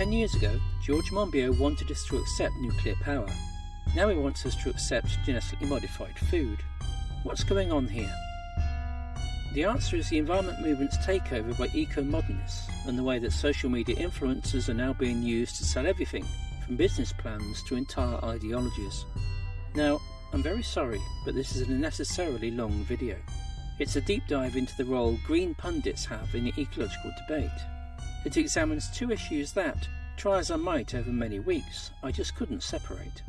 Ten years ago, George Monbiot wanted us to accept nuclear power. Now he wants us to accept genetically modified food. What's going on here? The answer is the environment movement's takeover by eco-modernists and the way that social media influencers are now being used to sell everything from business plans to entire ideologies. Now, I'm very sorry, but this is an unnecessarily long video. It's a deep dive into the role green pundits have in the ecological debate. It examines two issues that, try as I might over many weeks, I just couldn't separate.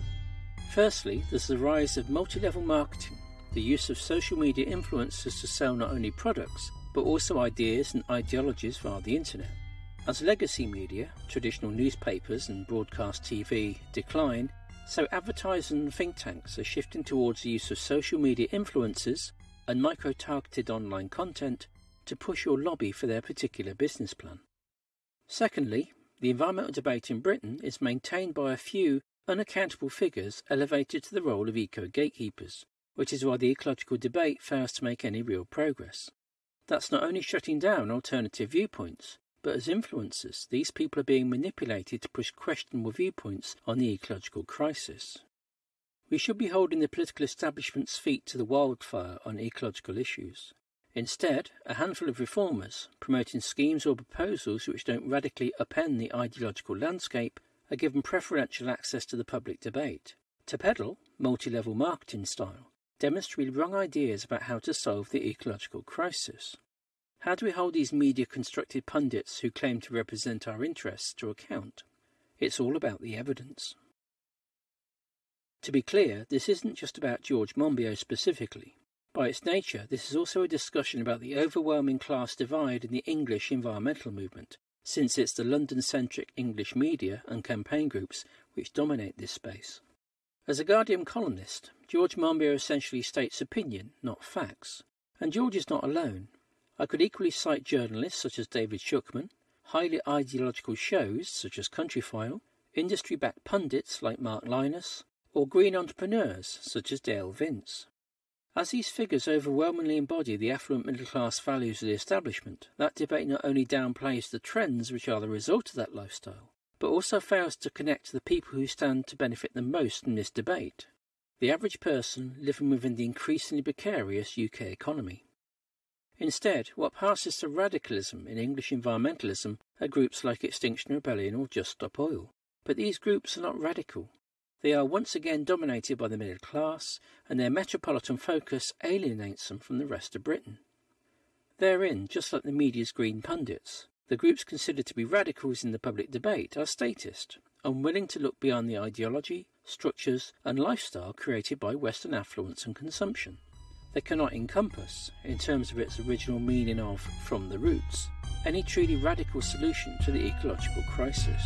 Firstly, there's the rise of multi-level marketing, the use of social media influencers to sell not only products, but also ideas and ideologies via the internet. As legacy media, traditional newspapers and broadcast TV decline, so advertisers and think tanks are shifting towards the use of social media influencers and micro-targeted online content to push or lobby for their particular business plan. Secondly, the environmental debate in Britain is maintained by a few unaccountable figures elevated to the role of eco-gatekeepers, which is why the ecological debate fails to make any real progress. That's not only shutting down alternative viewpoints, but as influencers, these people are being manipulated to push questionable viewpoints on the ecological crisis. We should be holding the political establishment's feet to the wildfire on ecological issues. Instead, a handful of reformers, promoting schemes or proposals which don't radically upend the ideological landscape, are given preferential access to the public debate. To peddle, multi-level marketing style, demonstrate wrong ideas about how to solve the ecological crisis. How do we hold these media constructed pundits who claim to represent our interests to account? It's all about the evidence. To be clear, this isn't just about George Monbiot specifically. By its nature, this is also a discussion about the overwhelming class divide in the English environmental movement, since it's the London centric English media and campaign groups which dominate this space. As a Guardian columnist, George Monbiot essentially states opinion, not facts. And George is not alone. I could equally cite journalists such as David Shukman, highly ideological shows such as Countryfile, industry backed pundits like Mark Lynas, or green entrepreneurs such as Dale Vince. As these figures overwhelmingly embody the affluent middle class values of the establishment, that debate not only downplays the trends which are the result of that lifestyle, but also fails to connect to the people who stand to benefit the most from this debate the average person living within the increasingly precarious UK economy. Instead, what passes for radicalism in English environmentalism are groups like Extinction Rebellion or Just Stop Oil. But these groups are not radical. They are once again dominated by the middle class, and their metropolitan focus alienates them from the rest of Britain. Therein, just like the media's green pundits, the groups considered to be radicals in the public debate are statist, unwilling to look beyond the ideology, structures, and lifestyle created by Western affluence and consumption They cannot encompass, in terms of its original meaning of from the roots, any truly radical solution to the ecological crisis.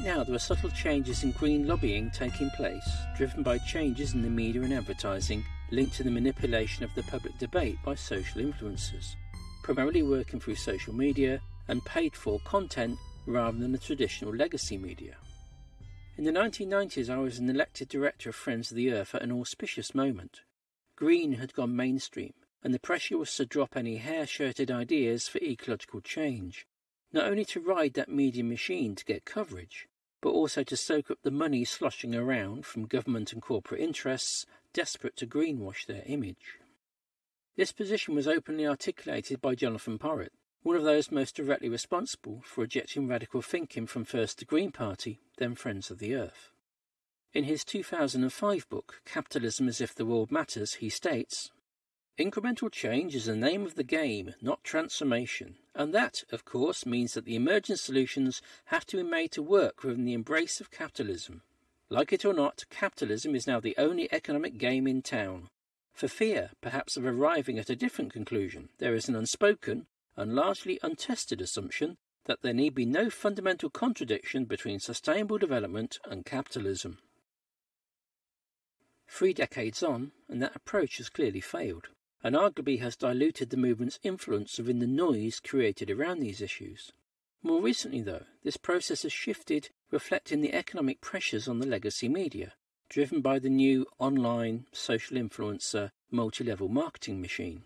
Right now, there are subtle changes in green lobbying taking place, driven by changes in the media and advertising linked to the manipulation of the public debate by social influencers, primarily working through social media and paid for content rather than the traditional legacy media. In the 1990s, I was an elected director of Friends of the Earth at an auspicious moment. Green had gone mainstream, and the pressure was to drop any hair shirted ideas for ecological change not only to ride that media machine to get coverage, but also to soak up the money sloshing around from government and corporate interests desperate to greenwash their image. This position was openly articulated by Jonathan Porritt, one of those most directly responsible for ejecting radical thinking from first the Green Party, then Friends of the Earth. In his 2005 book, Capitalism as If the World Matters, he states, Incremental change is the name of the game, not transformation. And that, of course, means that the emergent solutions have to be made to work within the embrace of capitalism. Like it or not, capitalism is now the only economic game in town. For fear, perhaps, of arriving at a different conclusion, there is an unspoken and largely untested assumption that there need be no fundamental contradiction between sustainable development and capitalism. Three decades on, and that approach has clearly failed and arguably has diluted the movement's influence within the noise created around these issues. More recently, though, this process has shifted, reflecting the economic pressures on the legacy media, driven by the new online social influencer multi level marketing machine.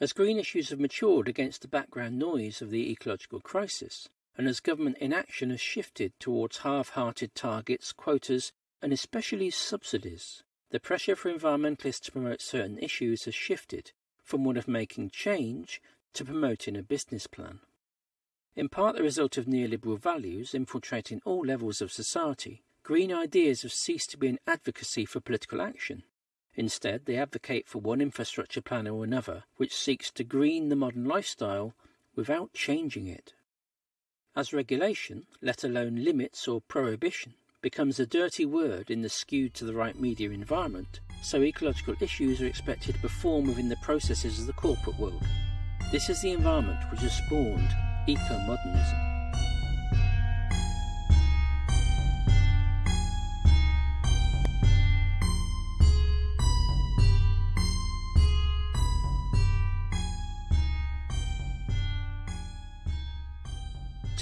As green issues have matured against the background noise of the ecological crisis, and as government inaction has shifted towards half hearted targets, quotas, and especially subsidies, the pressure for environmentalists to promote certain issues has shifted from one of making change to promoting a business plan. In part the result of neoliberal values infiltrating all levels of society, green ideas have ceased to be an advocacy for political action. Instead, they advocate for one infrastructure plan or another which seeks to green the modern lifestyle without changing it. As regulation, let alone limits or prohibition, becomes a dirty word in the skewed to the right media environment, so ecological issues are expected to perform within the processes of the corporate world. This is the environment which has spawned eco-modernism.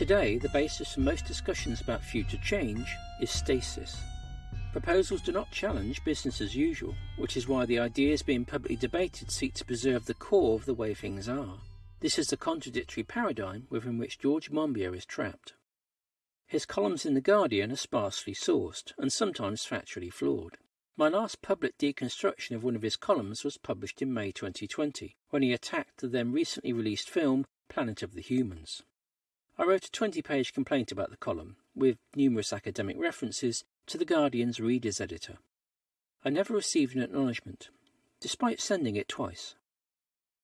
Today, the basis for most discussions about future change is stasis. Proposals do not challenge business as usual, which is why the ideas being publicly debated seek to preserve the core of the way things are. This is the contradictory paradigm within which George Monbiot is trapped. His columns in The Guardian are sparsely sourced and sometimes factually flawed. My last public deconstruction of one of his columns was published in May 2020, when he attacked the then recently released film Planet of the Humans. I wrote a 20 page complaint about the column, with numerous academic references to The Guardian's readers' editor. I never received an acknowledgement, despite sending it twice.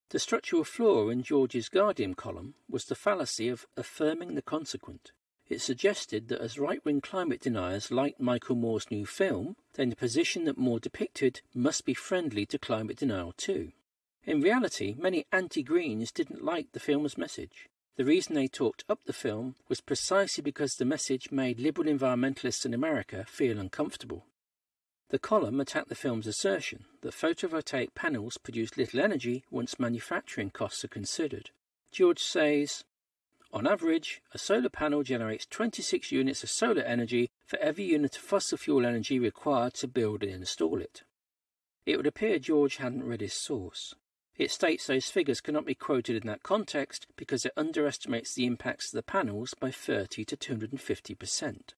The structural flaw in George's Guardian column was the fallacy of affirming the consequent. It suggested that as right wing climate deniers liked Michael Moore's new film, then the position that Moore depicted must be friendly to climate denial too. In reality, many anti Greens didn't like the film's message. The reason they talked up the film was precisely because the message made liberal environmentalists in America feel uncomfortable. The column attacked the film's assertion that photovoltaic panels produce little energy once manufacturing costs are considered. George says, on average, a solar panel generates 26 units of solar energy for every unit of fossil fuel energy required to build and install it. It would appear George hadn't read his source. It states those figures cannot be quoted in that context because it underestimates the impacts of the panels by 30 to 250 percent.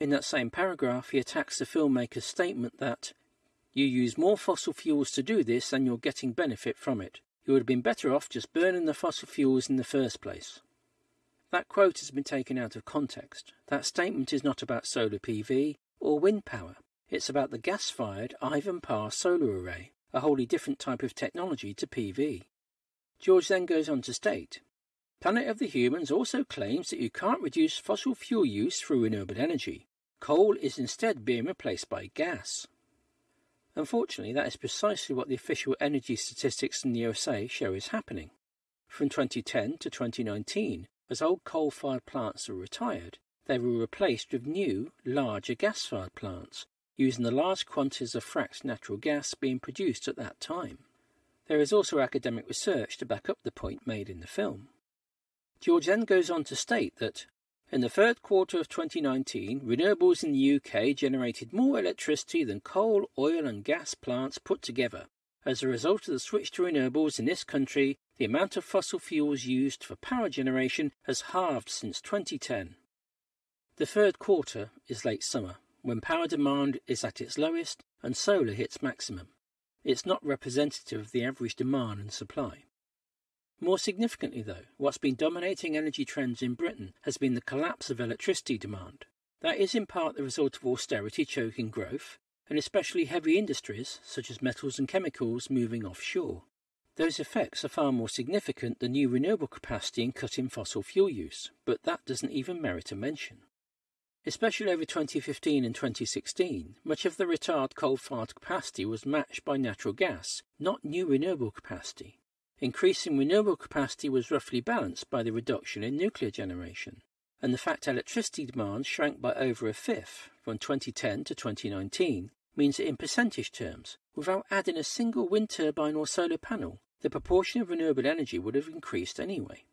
In that same paragraph, he attacks the filmmaker's statement that you use more fossil fuels to do this and you're getting benefit from it. You would have been better off just burning the fossil fuels in the first place. That quote has been taken out of context. That statement is not about solar PV or wind power. It's about the gas fired Ivan Ivanpah solar array, a wholly different type of technology to PV. George then goes on to state Planet of the Humans also claims that you can't reduce fossil fuel use through renewable energy. Coal is instead being replaced by gas. Unfortunately, that is precisely what the official energy statistics in the USA show is happening. From 2010 to 2019, as old coal fired plants were retired, they were replaced with new, larger gas fired plants, using the large quantities of fracked natural gas being produced at that time. There is also academic research to back up the point made in the film. George then goes on to state that in the third quarter of 2019, renewables in the UK generated more electricity than coal, oil, and gas plants put together. As a result of the switch to renewables in this country, the amount of fossil fuels used for power generation has halved since 2010. The third quarter is late summer, when power demand is at its lowest and solar hits maximum. It's not representative of the average demand and supply. More significantly, though, what's been dominating energy trends in Britain has been the collapse of electricity demand. That is in part the result of austerity choking growth, and especially heavy industries such as metals and chemicals moving offshore. Those effects are far more significant than new renewable capacity in cutting fossil fuel use, but that doesn't even merit a mention. Especially over 2015 and 2016, much of the retired coal-fired capacity was matched by natural gas, not new renewable capacity. Increasing renewable capacity was roughly balanced by the reduction in nuclear generation, and the fact electricity demand shrank by over a fifth from 2010 to 2019 means that in percentage terms, without adding a single wind turbine or solar panel, the proportion of renewable energy would have increased anyway.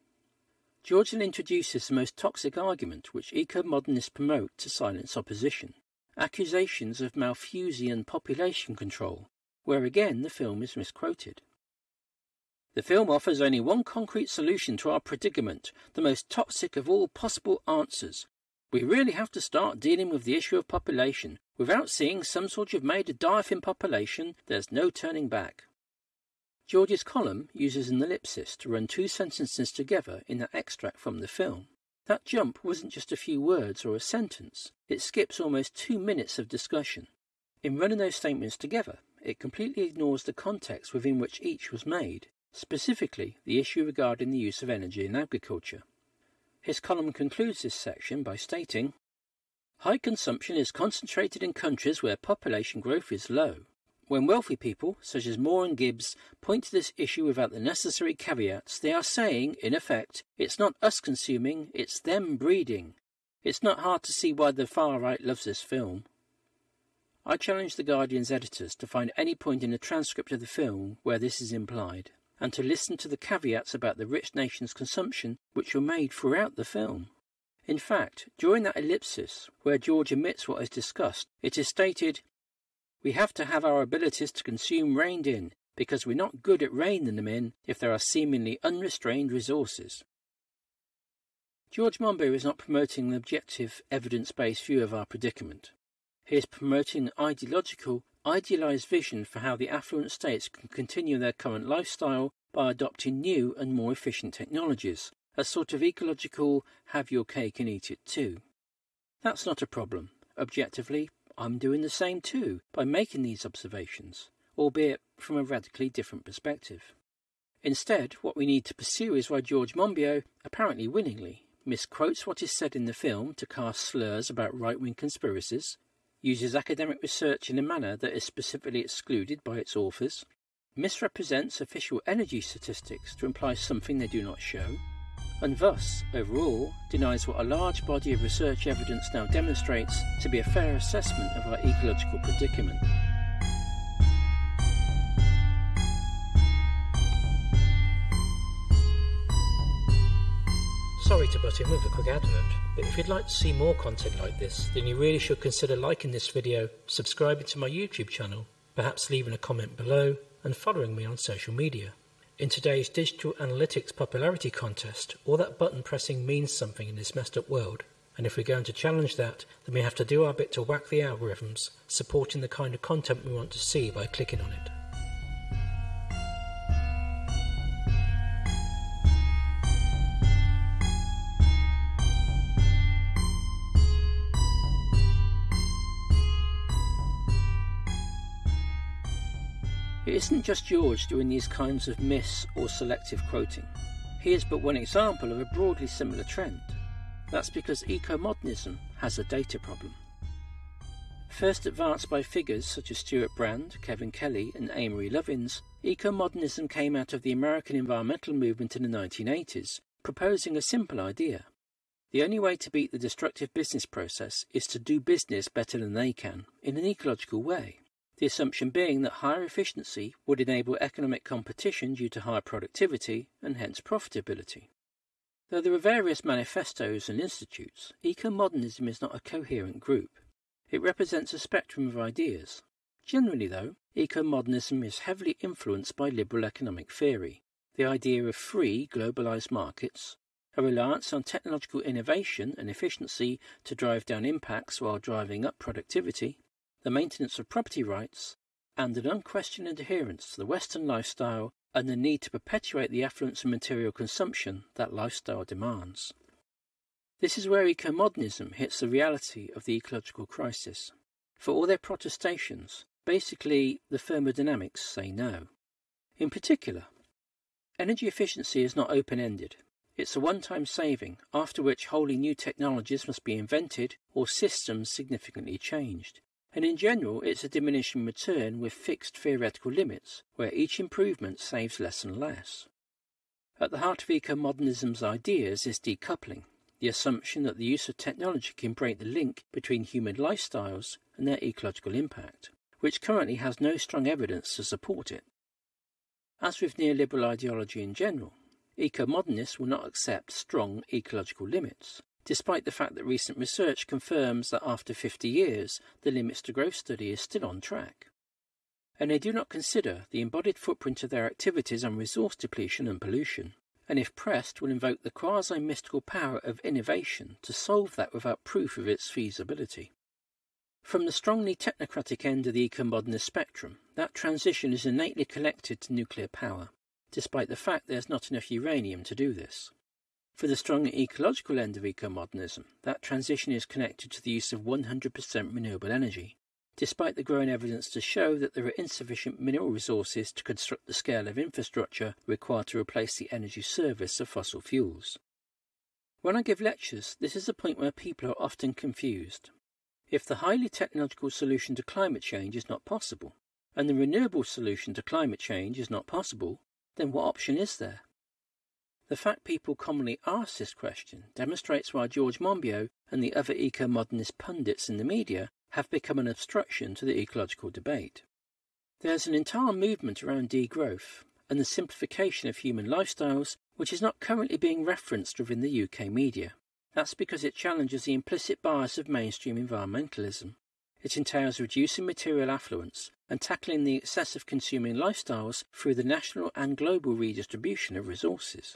Georgian introduces the most toxic argument which eco-modernists promote to silence opposition, accusations of Malthusian population control, where again the film is misquoted. The film offers only one concrete solution to our predicament, the most toxic of all possible answers. We really have to start dealing with the issue of population. Without seeing some sort of made a dive in population, there's no turning back. George's column uses an ellipsis to run two sentences together in that extract from the film. That jump wasn't just a few words or a sentence, it skips almost two minutes of discussion. In running those statements together, it completely ignores the context within which each was made, specifically the issue regarding the use of energy in agriculture. His column concludes this section by stating, High consumption is concentrated in countries where population growth is low. When wealthy people, such as Moore and Gibbs, point to this issue without the necessary caveats, they are saying, in effect, it's not us consuming, it's them breeding. It's not hard to see why the far right loves this film. I challenge The Guardian's editors to find any point in the transcript of the film where this is implied, and to listen to the caveats about the rich nation's consumption which were made throughout the film. In fact, during that ellipsis, where George omits what is discussed, it is stated, we have to have our abilities to consume reined in, because we're not good at reining them in if there are seemingly unrestrained resources. George Monbiot is not promoting an objective, evidence based view of our predicament. He is promoting an ideological, idealized vision for how the affluent states can continue their current lifestyle by adopting new and more efficient technologies, a sort of ecological have your cake and eat it too. That's not a problem. Objectively, I'm doing the same too by making these observations, albeit from a radically different perspective. Instead, what we need to pursue is why George Monbiot, apparently winningly, misquotes what is said in the film to cast slurs about right wing conspiracies, uses academic research in a manner that is specifically excluded by its authors, misrepresents official energy statistics to imply something they do not show, and thus, overall, denies what a large body of research evidence now demonstrates to be a fair assessment of our ecological predicament. Sorry to butt in with a quick advert, but if you'd like to see more content like this, then you really should consider liking this video, subscribing to my YouTube channel, perhaps leaving a comment below, and following me on social media. In today's digital analytics popularity contest, all that button pressing means something in this messed up world. And if we're going to challenge that, then we have to do our bit to whack the algorithms, supporting the kind of content we want to see by clicking on it. It isn't just George doing these kinds of mis or selective quoting. He is but one example of a broadly similar trend. That's because eco-modernism has a data problem. First advanced by figures such as Stewart Brand, Kevin Kelly, and Amory Lovins, eco-modernism came out of the American environmental movement in the 1980s, proposing a simple idea. The only way to beat the destructive business process is to do business better than they can, in an ecological way the assumption being that higher efficiency would enable economic competition due to higher productivity and hence profitability. Though there are various manifestos and institutes, eco-modernism is not a coherent group. It represents a spectrum of ideas. Generally, though, eco-modernism is heavily influenced by liberal economic theory, the idea of free, globalized markets, a reliance on technological innovation and efficiency to drive down impacts while driving up productivity, the maintenance of property rights, and an unquestioned adherence to the Western lifestyle and the need to perpetuate the affluence and material consumption that lifestyle demands. This is where eco-modernism hits the reality of the ecological crisis. For all their protestations, basically the thermodynamics say no. In particular, energy efficiency is not open-ended. It's a one-time saving, after which wholly new technologies must be invented or systems significantly changed and in general it's a diminishing return with fixed theoretical limits, where each improvement saves less and less. At the heart of eco-modernism's ideas is decoupling, the assumption that the use of technology can break the link between human lifestyles and their ecological impact, which currently has no strong evidence to support it. As with neoliberal ideology in general, eco-modernists will not accept strong ecological limits, despite the fact that recent research confirms that after 50 years, the limits to growth study is still on track. And they do not consider the embodied footprint of their activities on resource depletion and pollution, and if pressed will invoke the quasi-mystical power of innovation to solve that without proof of its feasibility. From the strongly technocratic end of the eco-modernist spectrum, that transition is innately connected to nuclear power, despite the fact there's not enough uranium to do this. For the strong ecological end of eco-modernism, that transition is connected to the use of 100% renewable energy, despite the growing evidence to show that there are insufficient mineral resources to construct the scale of infrastructure required to replace the energy service of fossil fuels. When I give lectures, this is a point where people are often confused. If the highly technological solution to climate change is not possible, and the renewable solution to climate change is not possible, then what option is there? The fact people commonly ask this question demonstrates why George Monbiot and the other eco-modernist pundits in the media have become an obstruction to the ecological debate. There's an entire movement around degrowth and the simplification of human lifestyles which is not currently being referenced within the UK media. That's because it challenges the implicit bias of mainstream environmentalism. It entails reducing material affluence and tackling the excessive consuming lifestyles through the national and global redistribution of resources.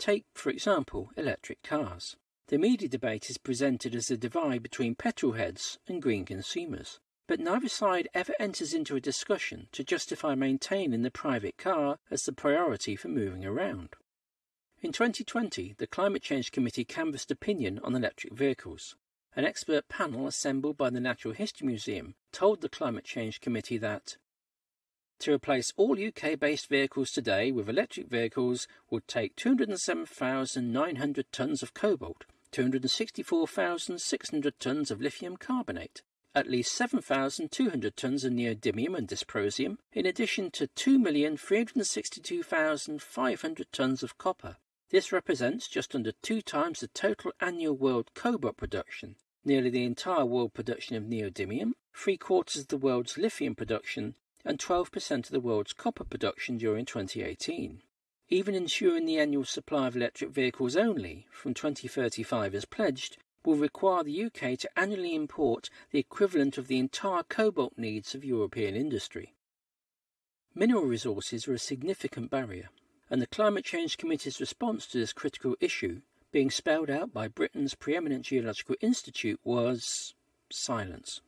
Take, for example, electric cars. The media debate is presented as a divide between petrol heads and green consumers, but neither side ever enters into a discussion to justify maintaining the private car as the priority for moving around. In 2020, the Climate Change Committee canvassed opinion on electric vehicles. An expert panel assembled by the Natural History Museum told the Climate Change Committee that to replace all UK based vehicles today with electric vehicles would take 207,900 tonnes of cobalt, 264,600 tonnes of lithium carbonate, at least 7,200 tonnes of neodymium and dysprosium, in addition to 2,362,500 tonnes of copper. This represents just under two times the total annual world cobalt production, nearly the entire world production of neodymium, three quarters of the world's lithium production, and 12% of the world's copper production during 2018. Even ensuring the annual supply of electric vehicles only from 2035 as pledged will require the UK to annually import the equivalent of the entire cobalt needs of European industry. Mineral resources are a significant barrier, and the Climate Change Committee's response to this critical issue, being spelled out by Britain's preeminent geological institute, was silence.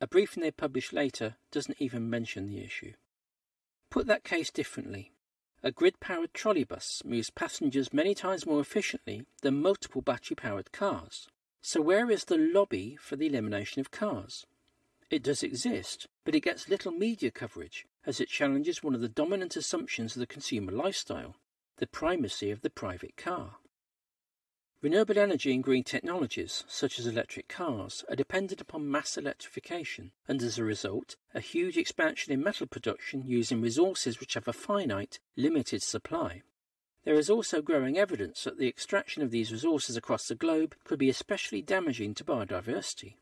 A briefing they publish later doesn't even mention the issue. Put that case differently. A grid powered trolleybus moves passengers many times more efficiently than multiple battery powered cars. So, where is the lobby for the elimination of cars? It does exist, but it gets little media coverage as it challenges one of the dominant assumptions of the consumer lifestyle the primacy of the private car. Renewable energy and green technologies, such as electric cars, are dependent upon mass electrification, and as a result, a huge expansion in metal production using resources which have a finite, limited supply. There is also growing evidence that the extraction of these resources across the globe could be especially damaging to biodiversity.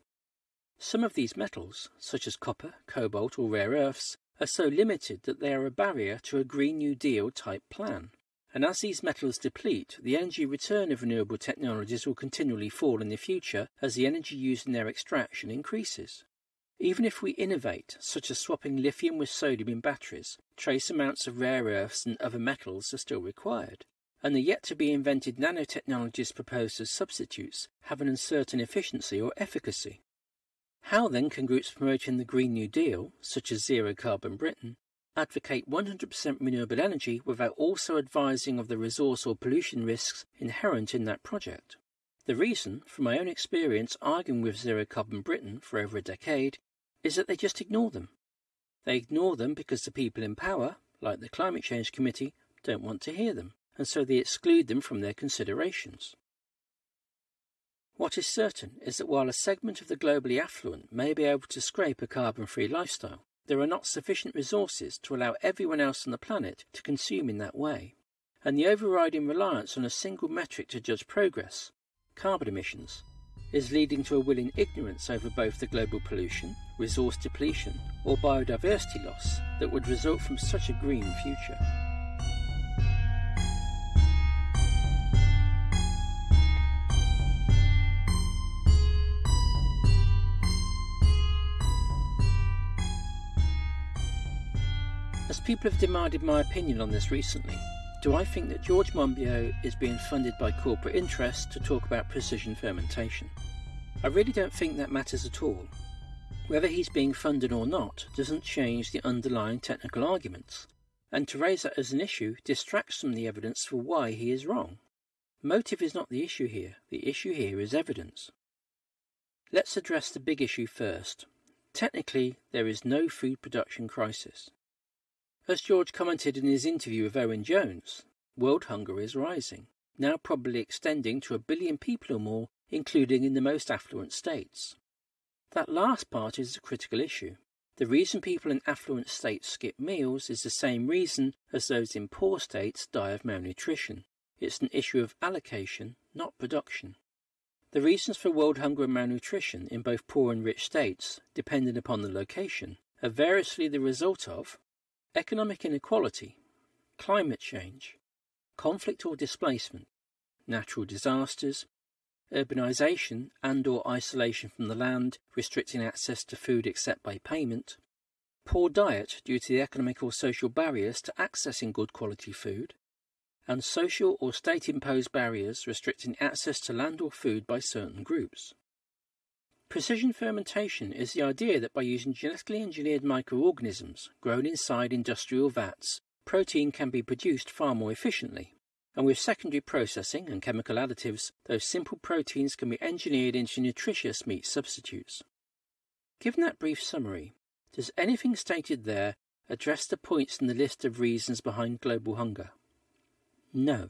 Some of these metals, such as copper, cobalt, or rare earths, are so limited that they are a barrier to a Green New Deal type plan. And as these metals deplete, the energy return of renewable technologies will continually fall in the future as the energy used in their extraction increases. Even if we innovate, such as swapping lithium with sodium in batteries, trace amounts of rare earths and other metals are still required. And the yet to be invented nanotechnologies proposed as substitutes have an uncertain efficiency or efficacy. How then can groups promoting the Green New Deal, such as Zero Carbon Britain, advocate 100% renewable energy without also advising of the resource or pollution risks inherent in that project. The reason, from my own experience arguing with Zero Carbon Britain for over a decade, is that they just ignore them. They ignore them because the people in power, like the Climate Change Committee, don't want to hear them, and so they exclude them from their considerations. What is certain is that while a segment of the globally affluent may be able to scrape a carbon free lifestyle, there are not sufficient resources to allow everyone else on the planet to consume in that way. And the overriding reliance on a single metric to judge progress, carbon emissions, is leading to a willing ignorance over both the global pollution, resource depletion, or biodiversity loss that would result from such a green future. People have demanded my opinion on this recently. Do I think that George Monbiot is being funded by corporate interests to talk about precision fermentation? I really don't think that matters at all. Whether he's being funded or not doesn't change the underlying technical arguments, and to raise that as an issue distracts from the evidence for why he is wrong. Motive is not the issue here, the issue here is evidence. Let's address the big issue first. Technically, there is no food production crisis. As George commented in his interview with Owen Jones, world hunger is rising, now probably extending to a billion people or more, including in the most affluent states. That last part is a critical issue. The reason people in affluent states skip meals is the same reason as those in poor states die of malnutrition. It's an issue of allocation, not production. The reasons for world hunger and malnutrition in both poor and rich states, depending upon the location, are variously the result of economic inequality, climate change, conflict or displacement, natural disasters, urbanization and or isolation from the land, restricting access to food except by payment, poor diet due to the economic or social barriers to accessing good quality food, and social or state imposed barriers restricting access to land or food by certain groups. Precision fermentation is the idea that by using genetically engineered microorganisms grown inside industrial vats, protein can be produced far more efficiently and with secondary processing and chemical additives, those simple proteins can be engineered into nutritious meat substitutes. Given that brief summary, does anything stated there address the points in the list of reasons behind global hunger? No.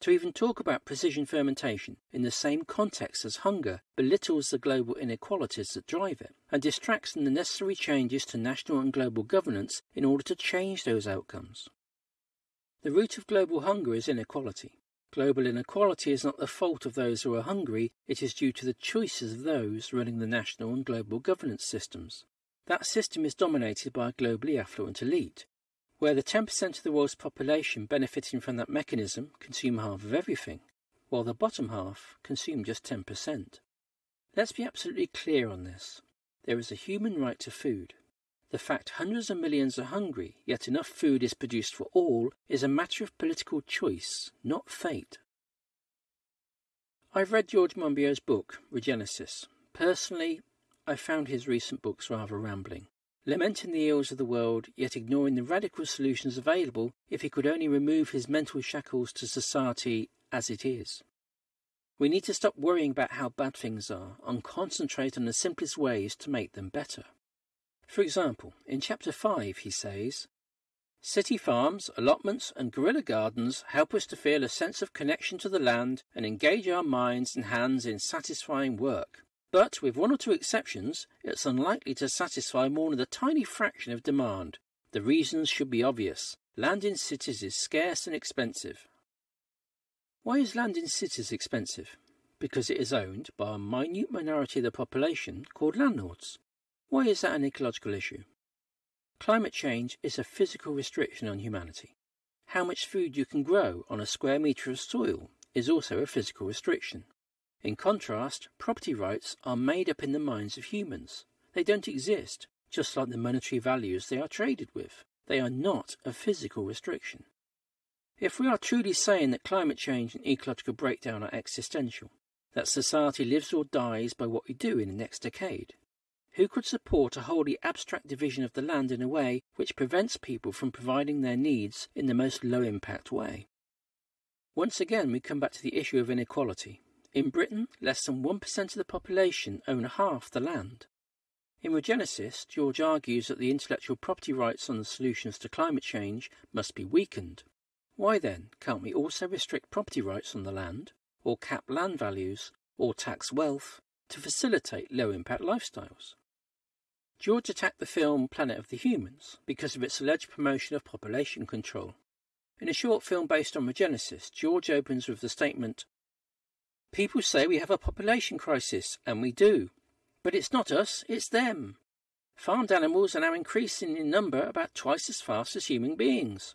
To even talk about precision fermentation in the same context as hunger belittles the global inequalities that drive it and distracts from the necessary changes to national and global governance in order to change those outcomes. The root of global hunger is inequality. Global inequality is not the fault of those who are hungry, it is due to the choices of those running the national and global governance systems. That system is dominated by a globally affluent elite, where the 10% of the world's population benefiting from that mechanism consume half of everything, while the bottom half consume just 10%. Let's be absolutely clear on this. There is a human right to food. The fact hundreds of millions are hungry, yet enough food is produced for all, is a matter of political choice, not fate. I've read George Monbiot's book, Regenesis. Personally, I found his recent books rather rambling, lamenting the ills of the world, yet ignoring the radical solutions available if he could only remove his mental shackles to society as it is. We need to stop worrying about how bad things are and concentrate on the simplest ways to make them better. For example, in Chapter 5 he says, City farms, allotments, and guerrilla gardens help us to feel a sense of connection to the land and engage our minds and hands in satisfying work. But, with one or two exceptions, it's unlikely to satisfy more than a tiny fraction of demand. The reasons should be obvious. Land in cities is scarce and expensive. Why is land in cities expensive? Because it is owned by a minute minority of the population called landlords. Why is that an ecological issue? Climate change is a physical restriction on humanity. How much food you can grow on a square metre of soil is also a physical restriction. In contrast, property rights are made up in the minds of humans. They don't exist, just like the monetary values they are traded with. They are not a physical restriction. If we are truly saying that climate change and ecological breakdown are existential, that society lives or dies by what we do in the next decade, who could support a wholly abstract division of the land in a way which prevents people from providing their needs in the most low impact way? Once again, we come back to the issue of inequality. In Britain, less than 1% of the population own half the land. In Regenesis, George argues that the intellectual property rights on the solutions to climate change must be weakened. Why then can't we also restrict property rights on the land, or cap land values, or tax wealth to facilitate low impact lifestyles? George attacked the film Planet of the Humans because of its alleged promotion of population control. In a short film based on Regenesis, George opens with the statement People say we have a population crisis, and we do. But it's not us, it's them. Farmed animals are now increasing in number about twice as fast as human beings.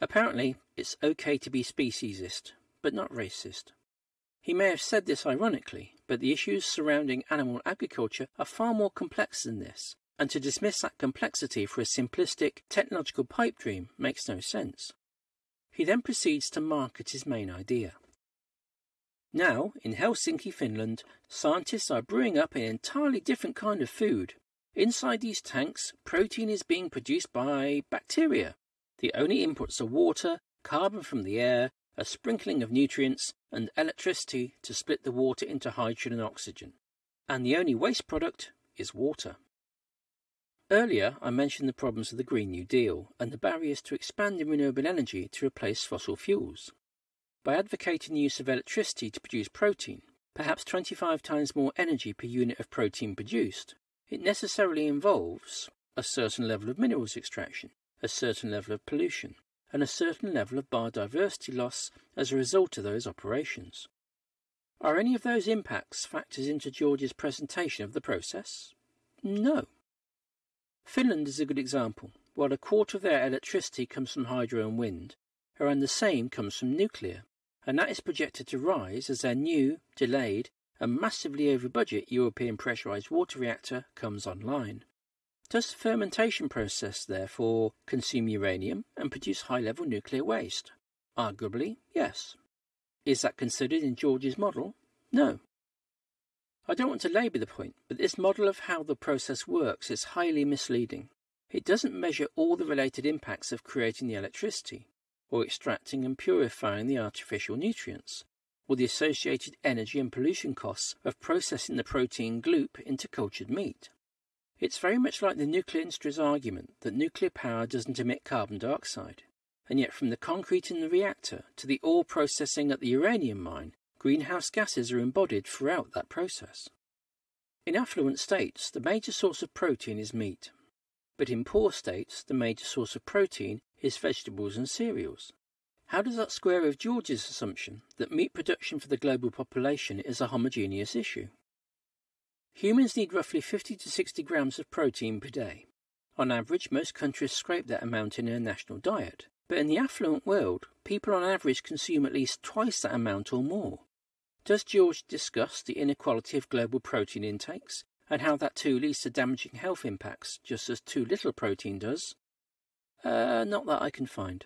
Apparently, it's okay to be speciesist, but not racist. He may have said this ironically, but the issues surrounding animal agriculture are far more complex than this, and to dismiss that complexity for a simplistic technological pipe dream makes no sense. He then proceeds to market his main idea. Now, in Helsinki, Finland, scientists are brewing up an entirely different kind of food. Inside these tanks, protein is being produced by bacteria. The only inputs are water, carbon from the air, a sprinkling of nutrients, and electricity to split the water into hydrogen and oxygen. And the only waste product is water. Earlier, I mentioned the problems of the Green New Deal and the barriers to expanding renewable energy to replace fossil fuels. By advocating the use of electricity to produce protein, perhaps 25 times more energy per unit of protein produced, it necessarily involves a certain level of minerals extraction, a certain level of pollution, and a certain level of biodiversity loss as a result of those operations. Are any of those impacts factors into George's presentation of the process? No. Finland is a good example. While a quarter of their electricity comes from hydro and wind, around the same comes from nuclear, and that is projected to rise as their new, delayed, and massively over budget European pressurized water reactor comes online. Does the fermentation process, therefore, consume uranium and produce high level nuclear waste? Arguably, yes. Is that considered in George's model? No. I don't want to labour the point, but this model of how the process works is highly misleading. It doesn't measure all the related impacts of creating the electricity, or extracting and purifying the artificial nutrients, or the associated energy and pollution costs of processing the protein gloop into cultured meat. It's very much like the nuclear industry's argument that nuclear power doesn't emit carbon dioxide, and yet from the concrete in the reactor to the ore processing at the uranium mine, greenhouse gases are embodied throughout that process. In affluent states, the major source of protein is meat, but in poor states, the major source of protein is vegetables and cereals. How does that square with George's assumption that meat production for the global population is a homogeneous issue? Humans need roughly 50 to 60 grams of protein per day. On average, most countries scrape that amount in their national diet, but in the affluent world, people on average consume at least twice that amount or more. Does George discuss the inequality of global protein intakes and how that too leads to damaging health impacts just as too little protein does? Uh, not that I can find.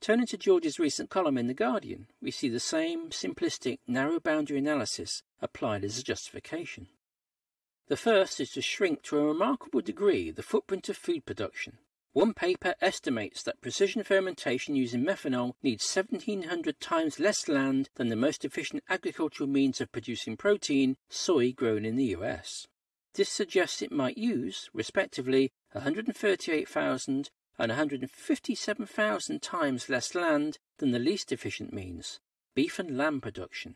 Turning to George's recent column in The Guardian, we see the same simplistic, narrow boundary analysis applied as a justification. The first is to shrink to a remarkable degree the footprint of food production one paper estimates that precision fermentation using methanol needs 1700 times less land than the most efficient agricultural means of producing protein, soy grown in the US. This suggests it might use, respectively, 138,000 and 157,000 times less land than the least efficient means, beef and lamb production.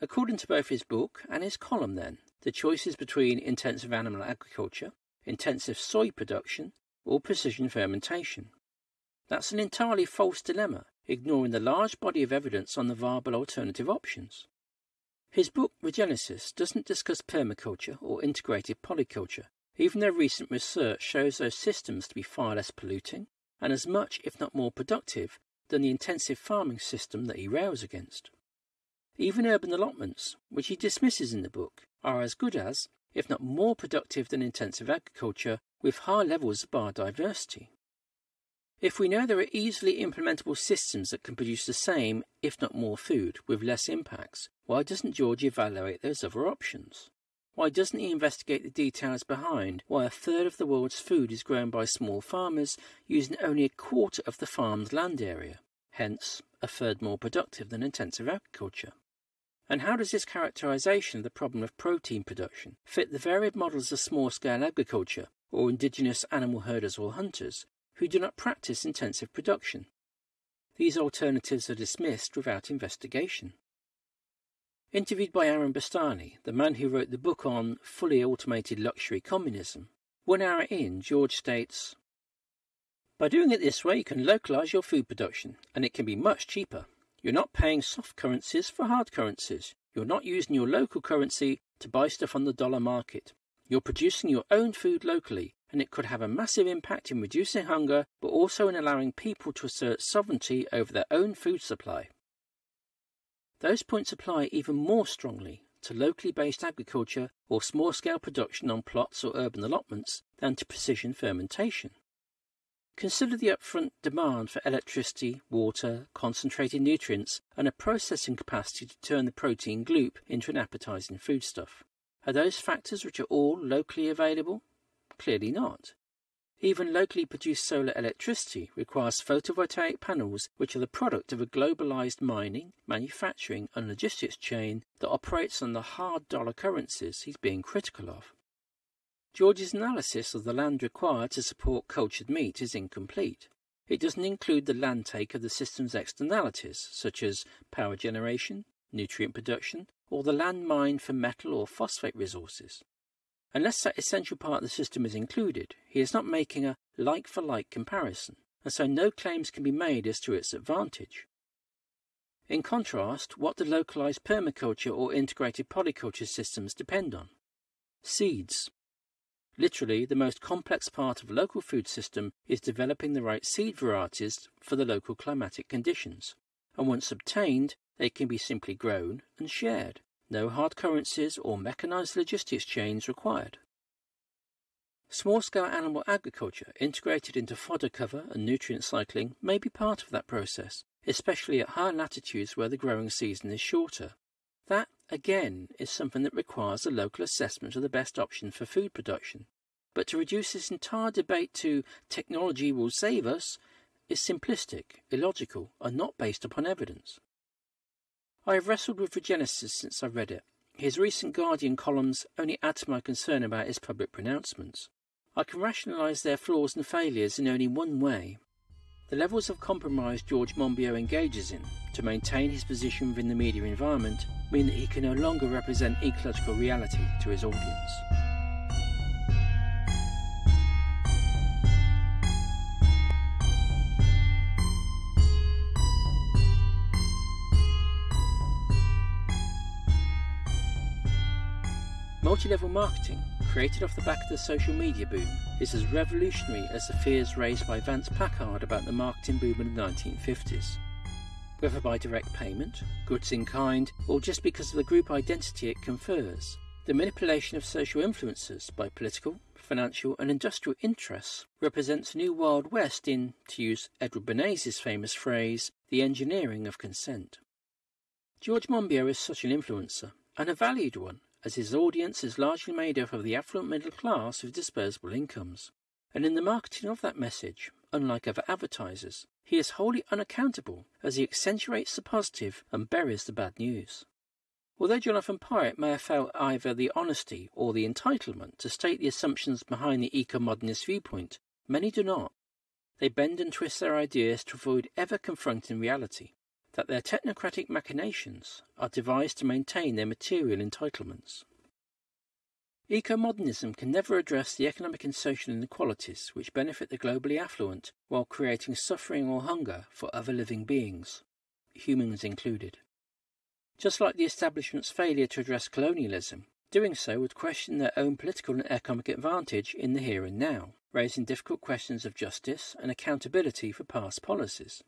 According to both his book and his column, then, the choices between intensive animal agriculture, intensive soy production, or precision fermentation. That's an entirely false dilemma, ignoring the large body of evidence on the viable alternative options. His book Regenesis doesn't discuss permaculture or integrated polyculture, even though recent research shows those systems to be far less polluting and as much, if not more, productive than the intensive farming system that he rails against. Even urban allotments, which he dismisses in the book, are as good as, if not more productive than intensive agriculture with high levels of biodiversity. If we know there are easily implementable systems that can produce the same, if not more food, with less impacts, why doesn't George evaluate those other options? Why doesn't he investigate the details behind why a third of the world's food is grown by small farmers using only a quarter of the farm's land area, hence a third more productive than intensive agriculture? And how does this characterization of the problem of protein production fit the varied models of small scale agriculture or indigenous animal herders or hunters who do not practice intensive production. These alternatives are dismissed without investigation. Interviewed by Aaron Bastani, the man who wrote the book on fully automated luxury communism, one hour in, George states By doing it this way, you can localize your food production, and it can be much cheaper. You're not paying soft currencies for hard currencies. You're not using your local currency to buy stuff on the dollar market. You're producing your own food locally, and it could have a massive impact in reducing hunger, but also in allowing people to assert sovereignty over their own food supply. Those points apply even more strongly to locally based agriculture or small scale production on plots or urban allotments than to precision fermentation. Consider the upfront demand for electricity, water, concentrated nutrients, and a processing capacity to turn the protein gloop into an appetizing foodstuff. Are those factors which are all locally available? Clearly not. Even locally produced solar electricity requires photovoltaic panels which are the product of a globalized mining, manufacturing, and logistics chain that operates on the hard dollar currencies he's being critical of. George's analysis of the land required to support cultured meat is incomplete. It doesn't include the land take of the system's externalities, such as power generation, nutrient production, or the land mined for metal or phosphate resources. Unless that essential part of the system is included, he is not making a like for like comparison, and so no claims can be made as to its advantage. In contrast, what do localized permaculture or integrated polyculture systems depend on? Seeds. Literally, the most complex part of a local food system is developing the right seed varieties for the local climatic conditions, and once obtained, they can be simply grown and shared. No hard currencies or mechanized logistics chains required. Small scale animal agriculture integrated into fodder cover and nutrient cycling may be part of that process, especially at higher latitudes where the growing season is shorter. That, again, is something that requires a local assessment of the best option for food production. But to reduce this entire debate to technology will save us is simplistic, illogical, and not based upon evidence. I have wrestled with Regenesis since I read it. His recent Guardian columns only add to my concern about his public pronouncements. I can rationalise their flaws and failures in only one way the levels of compromise George Monbiot engages in to maintain his position within the media environment mean that he can no longer represent ecological reality to his audience. Multi-level marketing created off the back of the social media boom, is as revolutionary as the fears raised by Vance Packard about the marketing boom in the 1950s. Whether by direct payment, goods in kind, or just because of the group identity it confers, the manipulation of social influences by political, financial, and industrial interests represents a new Wild West in, to use Edward Bernays' famous phrase, the engineering of consent. George Monbiot is such an influencer, and a valued one, as his audience is largely made up of the affluent middle class with disposable incomes. And in the marketing of that message, unlike other advertisers, he is wholly unaccountable as he accentuates the positive and buries the bad news. Although Jonathan Porritt may have felt either the honesty or the entitlement to state the assumptions behind the eco-modernist viewpoint, many do not. They bend and twist their ideas to avoid ever confronting reality that their technocratic machinations are devised to maintain their material entitlements. Eco-modernism can never address the economic and social inequalities which benefit the globally affluent while creating suffering or hunger for other living beings, humans included. Just like the establishment's failure to address colonialism, doing so would question their own political and economic advantage in the here and now, raising difficult questions of justice and accountability for past policies.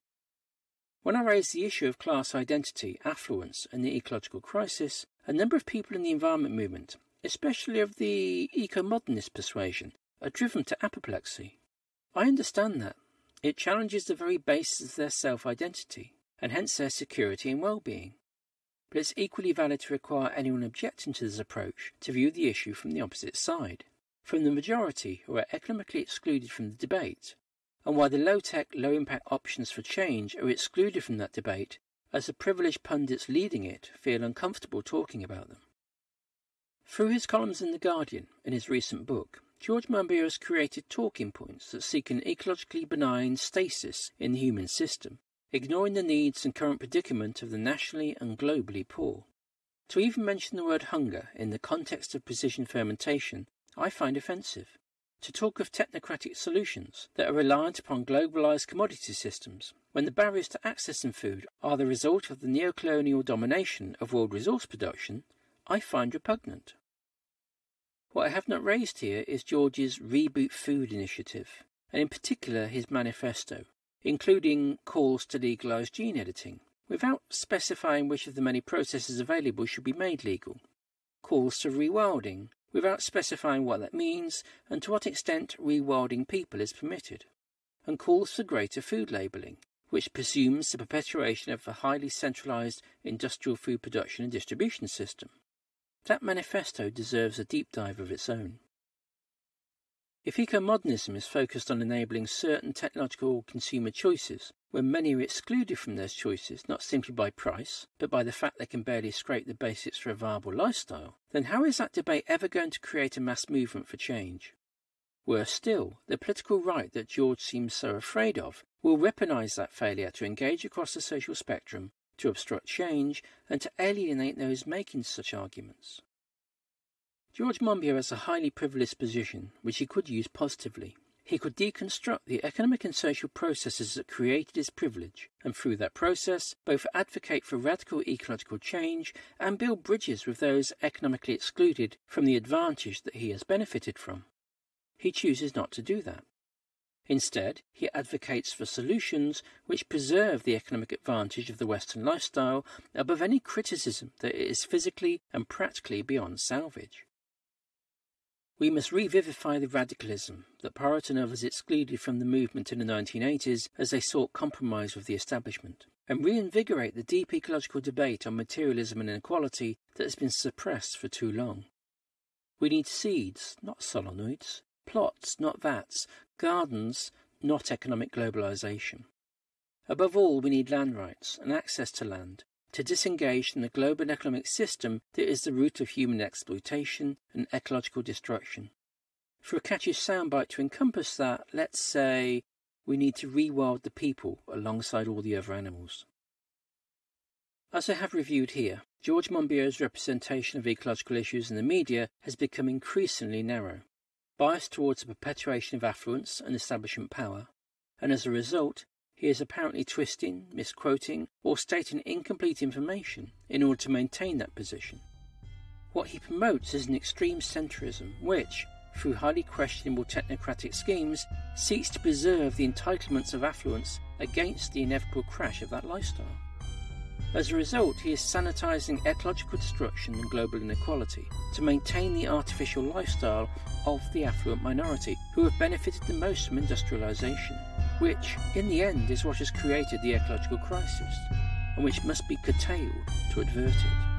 When I raised the issue of class identity, affluence, and the ecological crisis, a number of people in the environment movement, especially of the eco-modernist persuasion, are driven to apoplexy. I understand that. It challenges the very basis of their self-identity, and hence their security and well-being. But it's equally valid to require anyone objecting to this approach to view the issue from the opposite side, from the majority who are economically excluded from the debate, and why the low-tech, low-impact options for change are excluded from that debate as the privileged pundits leading it feel uncomfortable talking about them. Through his columns in The Guardian and his recent book, George Monbiot has created talking points that seek an ecologically benign stasis in the human system, ignoring the needs and current predicament of the nationally and globally poor. To even mention the word hunger in the context of precision fermentation, I find offensive to talk of technocratic solutions that are reliant upon globalized commodity systems, when the barriers to accessing food are the result of the neocolonial domination of world resource production, I find repugnant. What I have not raised here is George's Reboot Food initiative, and in particular his manifesto, including calls to legalize gene editing, without specifying which of the many processes available should be made legal, calls to rewilding, without specifying what that means and to what extent rewilding people is permitted, and calls for greater food labelling, which presumes the perpetuation of a highly centralised industrial food production and distribution system. That manifesto deserves a deep dive of its own. If eco-modernism is focused on enabling certain technological consumer choices, when many are excluded from those choices not simply by price, but by the fact they can barely scrape the basics for a viable lifestyle, then how is that debate ever going to create a mass movement for change? Worse still, the political right that George seems so afraid of will weaponize that failure to engage across the social spectrum, to obstruct change, and to alienate those making such arguments. George Monbiot has a highly privileged position, which he could use positively. He could deconstruct the economic and social processes that created his privilege, and through that process, both advocate for radical ecological change and build bridges with those economically excluded from the advantage that he has benefited from. He chooses not to do that. Instead, he advocates for solutions which preserve the economic advantage of the Western lifestyle above any criticism that it is physically and practically beyond salvage. We must revivify the radicalism that Porritt and others excluded from the movement in the 1980s as they sought compromise with the establishment, and reinvigorate the deep ecological debate on materialism and inequality that has been suppressed for too long. We need seeds, not solenoids, plots, not vats, gardens, not economic globalization. Above all, we need land rights and access to land, to disengage from the global economic system that is the root of human exploitation and ecological destruction. For a catchy soundbite to encompass that, let's say we need to rewild the people alongside all the other animals. As I have reviewed here, George Monbiot's representation of ecological issues in the media has become increasingly narrow, biased towards the perpetuation of affluence and establishment power, and as a result, he is apparently twisting, misquoting, or stating incomplete information in order to maintain that position. What he promotes is an extreme centrism which, through highly questionable technocratic schemes, seeks to preserve the entitlements of affluence against the inevitable crash of that lifestyle. As a result, he is sanitizing ecological destruction and global inequality to maintain the artificial lifestyle of the affluent minority who have benefited the most from industrialization which, in the end, is what has created the ecological crisis, and which must be curtailed to avert it.